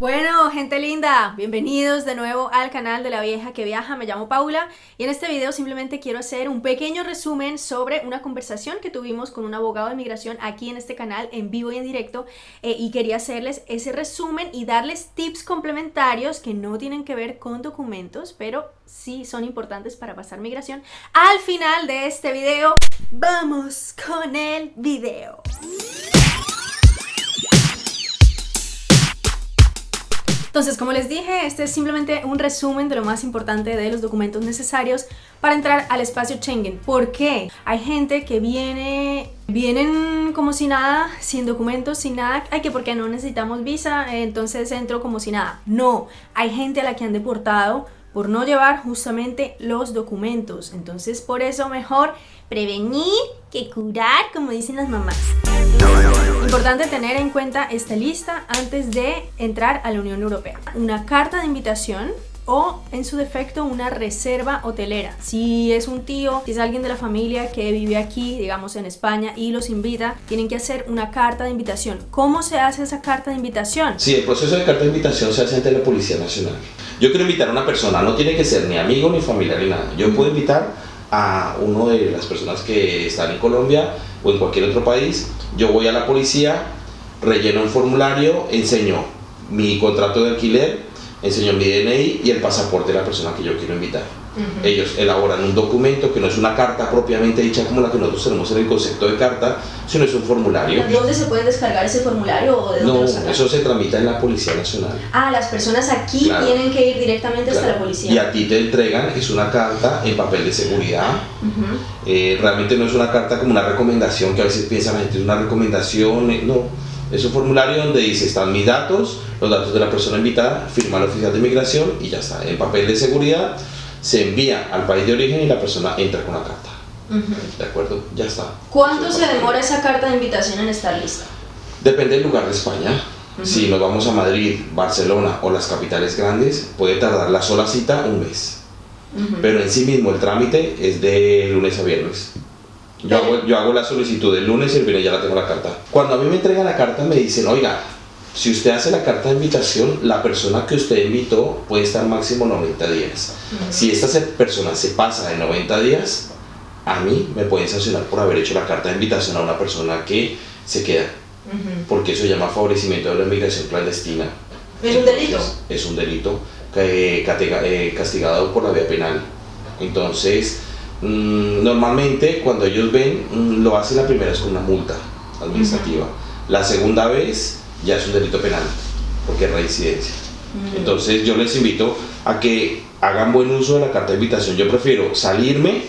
Bueno, gente linda, bienvenidos de nuevo al canal de la vieja que viaja, me llamo Paula y en este video simplemente quiero hacer un pequeño resumen sobre una conversación que tuvimos con un abogado de migración aquí en este canal en vivo y en directo eh, y quería hacerles ese resumen y darles tips complementarios que no tienen que ver con documentos, pero sí son importantes para pasar migración. Al final de este video, vamos con el video. Entonces, como les dije, este es simplemente un resumen de lo más importante de los documentos necesarios para entrar al espacio Schengen. ¿Por qué? Hay gente que viene, vienen como si nada, sin documentos, sin nada. Ay, que porque no necesitamos visa, entonces entro como si nada. No, hay gente a la que han deportado por no llevar justamente los documentos. Entonces, por eso mejor prevenir que curar, como dicen las mamás. Importante tener en cuenta esta lista antes de entrar a la Unión Europea. Una carta de invitación o en su defecto una reserva hotelera. Si es un tío, si es alguien de la familia que vive aquí, digamos en España y los invita, tienen que hacer una carta de invitación. ¿Cómo se hace esa carta de invitación? Sí, el proceso de carta de invitación se hace ante la Policía Nacional. Yo quiero invitar a una persona, no tiene que ser ni amigo ni familiar ni nada. Yo puedo invitar a uno de las personas que están en Colombia o en cualquier otro país. Yo voy a la policía, relleno un formulario, enseño mi contrato de alquiler, enseño mi DNI y el pasaporte de la persona que yo quiero invitar. Ellos elaboran un documento que no es una carta propiamente dicha como la que nosotros tenemos en el concepto de carta, sino es un formulario. ¿Dónde se puede descargar ese formulario o de dónde No, eso se tramita en la Policía Nacional. Ah, las personas aquí tienen que ir directamente hasta la policía. Y a ti te entregan, es una carta en papel de seguridad. Eh, realmente no es una carta como una recomendación que a veces piensa la gente, es una recomendación, eh, no es un formulario donde dice, están mis datos, los datos de la persona invitada, firma el oficial de migración y ya está. En papel de seguridad se envía al país de origen y la persona entra con la carta. ¿De acuerdo? Ya está. ¿Cuánto se demora esa carta de invitación en estar lista? Depende del lugar de España. Si nos vamos a Madrid, Barcelona o las capitales grandes, puede tardar la sola cita un mes. Pero en sí mismo el trámite es de lunes a viernes. Yo hago, yo hago la solicitud el lunes y el viernes ya la tengo la carta. Cuando a mí me entregan la carta me dicen, oiga, si usted hace la carta de invitación, la persona que usted invitó puede estar máximo 90 días. Si esta persona se pasa de 90 días, a mí me pueden sancionar por haber hecho la carta de invitación a una persona que se queda. Porque eso llama favorecimiento de la inmigración clandestina. ¿Es un delito? Es un delito eh, castigado por la vía penal. Entonces, Mm, normalmente cuando ellos ven, mm, lo hacen la primera vez con una multa administrativa. La segunda vez ya es un delito penal, porque es reincidencia. Entonces yo les invito a que hagan buen uso de la carta de invitación. Yo prefiero salirme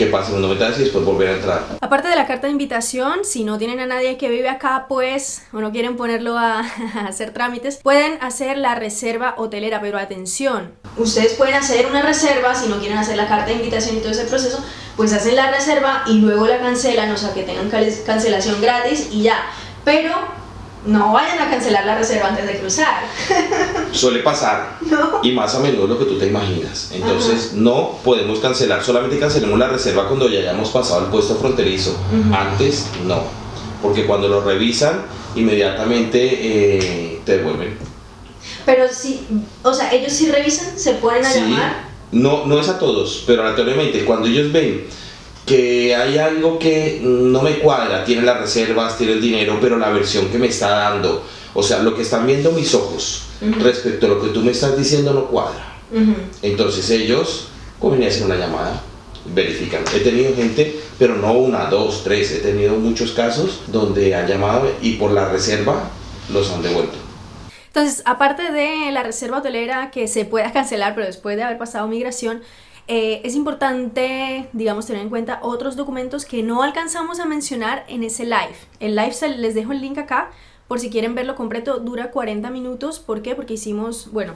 que pasen unos 90 días y después volver a entrar. Aparte de la carta de invitación, si no tienen a nadie que vive acá, pues, o no quieren ponerlo a, hacer trámites, pueden hacer la reserva hotelera, pero atención, ustedes pueden hacer una reserva, si no quieren hacer la carta de invitación y todo ese proceso, pues hacen la reserva y luego la cancelan, o sea que tengan cancelación gratis y ya, pero no vayan a cancelar la reserva antes de cruzar. Suele pasar. Y más a menudo lo que tú te imaginas. Entonces no podemos cancelar, solamente cancelemos la reserva cuando ya hayamos pasado el puesto fronterizo. Antes no. Porque cuando lo revisan, inmediatamente eh, te devuelven. Pero si, o sea, ellos sí revisan, se pueden a llamar. No, no es a todos, pero aleatoriamente, cuando ellos ven que hay algo que no me cuadra, tiene las reservas, tiene el dinero, pero la versión que me está dando, o sea, lo que están viendo mis ojos respecto a lo que tú me estás diciendo no cuadra. Entonces ellos a hacer una llamada, verifican. He tenido gente, pero no una, dos, tres, he tenido muchos casos donde han llamado y por la reserva los han devuelto. Entonces, aparte de la reserva hotelera que se pueda cancelar, pero después de haber pasado migración, eh, es importante, digamos, tener en cuenta otros documentos que no alcanzamos a mencionar en ese live. El live les dejo el link acá, por si quieren verlo completo, dura 40 minutos. ¿Por qué? Porque hicimos, bueno,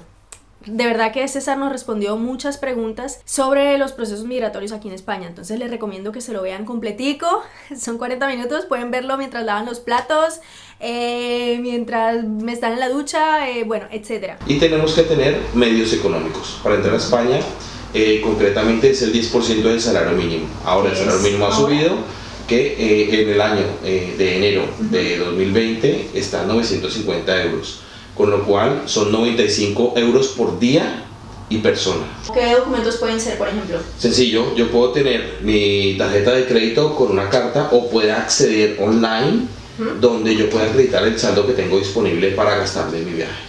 de verdad que César nos respondió muchas preguntas sobre los procesos migratorios aquí en España, entonces les recomiendo que se lo vean completico, son 40 minutos, pueden verlo mientras lavan los platos, eh, mientras me están en la ducha, eh, bueno, etcétera. Y tenemos que tener medios económicos para entrar a España eh, concretamente es el 10% del salario mínimo. Ahora el salario mínimo ha subido, que eh, en el año eh, de enero de 2020 está en 950 euros. con lo cual son 95 euros por día y persona. ¿Qué documentos pueden ser, por ejemplo? Sencillo, yo puedo tener mi tarjeta de crédito con una carta o pueda acceder online donde yo pueda acreditar el saldo que tengo disponible para gastar de mi viaje.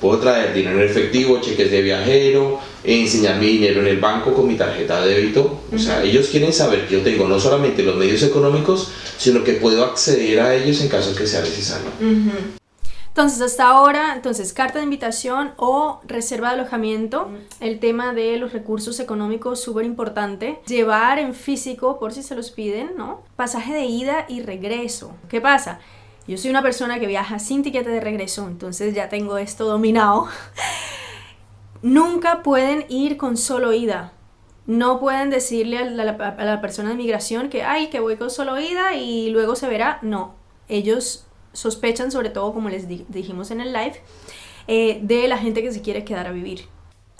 Puedo traer dinero en efectivo, cheques de viajero, enseñar mi dinero en el banco con mi tarjeta de débito. O sea, ellos quieren saber que yo tengo no solamente los medios económicos, sino que puedo acceder a ellos en caso que sea necesario. Entonces, hasta ahora, entonces, carta de invitación o reserva de alojamiento, el tema de los recursos económicos súper importante, llevar en físico, por si se los piden, ¿no? Pasaje de ida y regreso. ¿Qué pasa? Yo soy una persona que viaja sin tiquete de regreso, entonces ya tengo esto dominado. Nunca pueden ir con solo ida. No pueden decirle a la, persona de migración que, ay, que voy con solo ida y luego se verá. No, ellos sospechan, sobre todo como les dijimos en el live, eh, de la gente que se quiere quedar a vivir.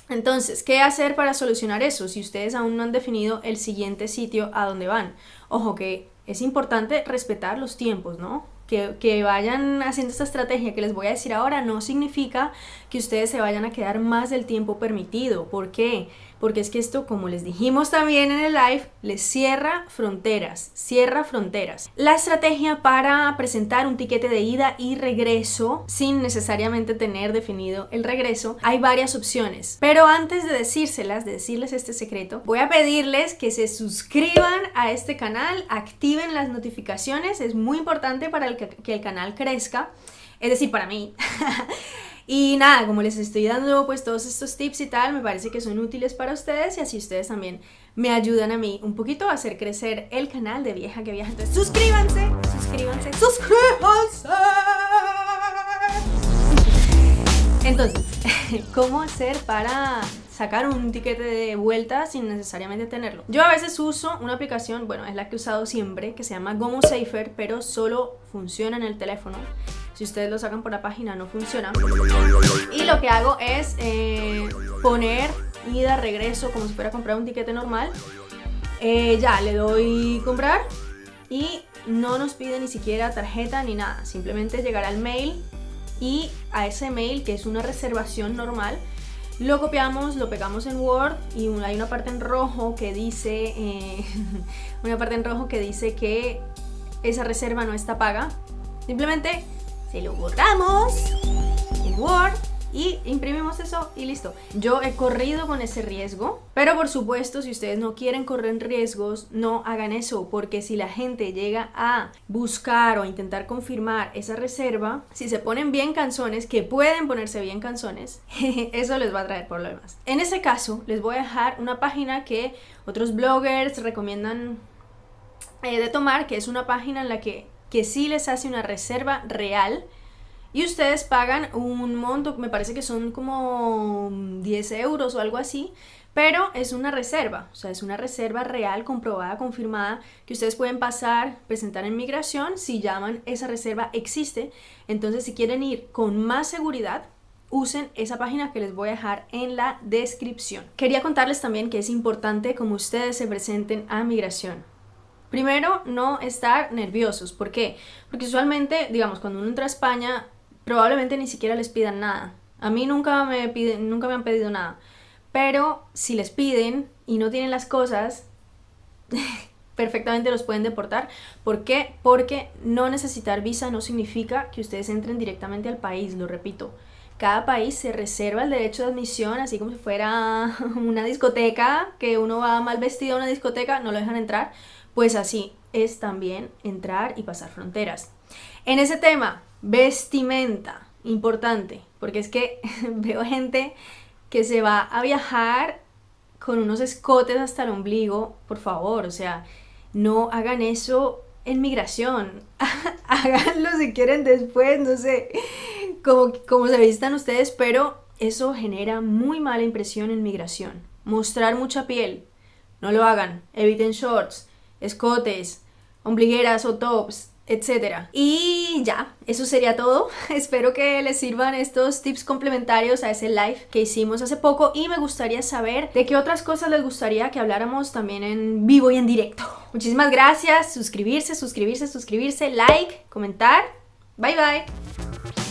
Entonces, ¿qué hacer para solucionar eso si ustedes aún no han definido el siguiente sitio a donde van? Ojo que es importante respetar los tiempos, ¿no? Que, vayan haciendo esta estrategia que les voy a decir ahora no significa que ustedes se vayan a quedar más del tiempo permitido. ¿Por qué? Porque es que esto, como les dijimos también en el live, les cierra fronteras, cierra fronteras. La estrategia para presentar un tiquete de ida y regreso sin necesariamente tener definido el regreso, hay varias opciones. Pero antes de decírselas, de decirles este secreto, voy a pedirles que se suscriban a este canal, activen las notificaciones, es muy importante para que, que el canal crezca, es decir, para mí. Y nada, como les estoy dando pues todos estos tips y tal, me parece que son útiles para ustedes y así ustedes también me ayudan a mí un poquito a hacer crecer el canal de Vieja que Viaja. Entonces suscríbanse, suscríbanse, suscríbanse. Entonces, ¿cómo hacer para sacar un tiquete de vuelta sin necesariamente tenerlo? Yo a veces uso una aplicación, bueno, es la que he usado siempre, que se llama Gomo Safer, pero solo funciona en el teléfono si ustedes lo sacan por la página no funciona. Y lo que hago es eh, poner ida, regreso, como si fuera a comprar un tiquete normal. Eh, ya, le doy comprar y no nos pide ni siquiera tarjeta ni nada. Simplemente llegar al mail y a ese mail, que es una reservación normal, lo copiamos, lo pegamos en Word y hay una parte en rojo que dice, eh, una parte en rojo que dice que esa reserva no está paga. Simplemente se lo borramos en Word y imprimimos eso y listo. Yo he corrido con ese riesgo, pero por supuesto si ustedes no quieren correr riesgos, no hagan eso, porque si la gente llega a buscar o intentar confirmar esa reserva, si se ponen bien canzones, que pueden ponerse bien canzones, eso les va a traer problemas. En ese caso, les voy a dejar una página que otros bloggers recomiendan eh, de tomar, que es una página en la que que sí les hace una reserva real y ustedes pagan un monto, me parece que son como 10 euros o algo así, pero es una reserva, o sea, es una reserva real, comprobada, confirmada, que ustedes pueden pasar, presentar en migración, si llaman, esa reserva existe, entonces si quieren ir con más seguridad, usen esa página que les voy a dejar en la descripción. Quería contarles también que es importante como ustedes se presenten a migración. Primero, no estar nerviosos. ¿Por qué? Porque usualmente, digamos, cuando uno entra a España, probablemente ni siquiera les pidan nada. A mí nunca me, piden, nunca me han pedido nada. Pero si les piden y no tienen las cosas, perfectamente los pueden deportar. ¿Por qué? Porque no necesitar visa no significa que ustedes entren directamente al país, lo repito. Cada país se reserva el derecho de admisión, así como si fuera una discoteca, que uno va mal vestido a una discoteca, no lo dejan entrar pues así es también entrar y pasar fronteras. En ese tema, vestimenta, importante, porque es que veo gente que se va a viajar con unos escotes hasta el ombligo, por favor, o sea, no hagan eso en migración, háganlo si quieren después, no sé cómo, se vistan ustedes, pero eso genera muy mala impresión en migración. Mostrar mucha piel, no lo hagan, eviten shorts, escotes, ombligueras o tops, etc. Y ya, eso sería todo. Espero que les sirvan estos tips complementarios a ese live que hicimos hace poco y me gustaría saber de qué otras cosas les gustaría que habláramos también en vivo y en directo. Muchísimas gracias, suscribirse, suscribirse, suscribirse, like, comentar. Bye bye.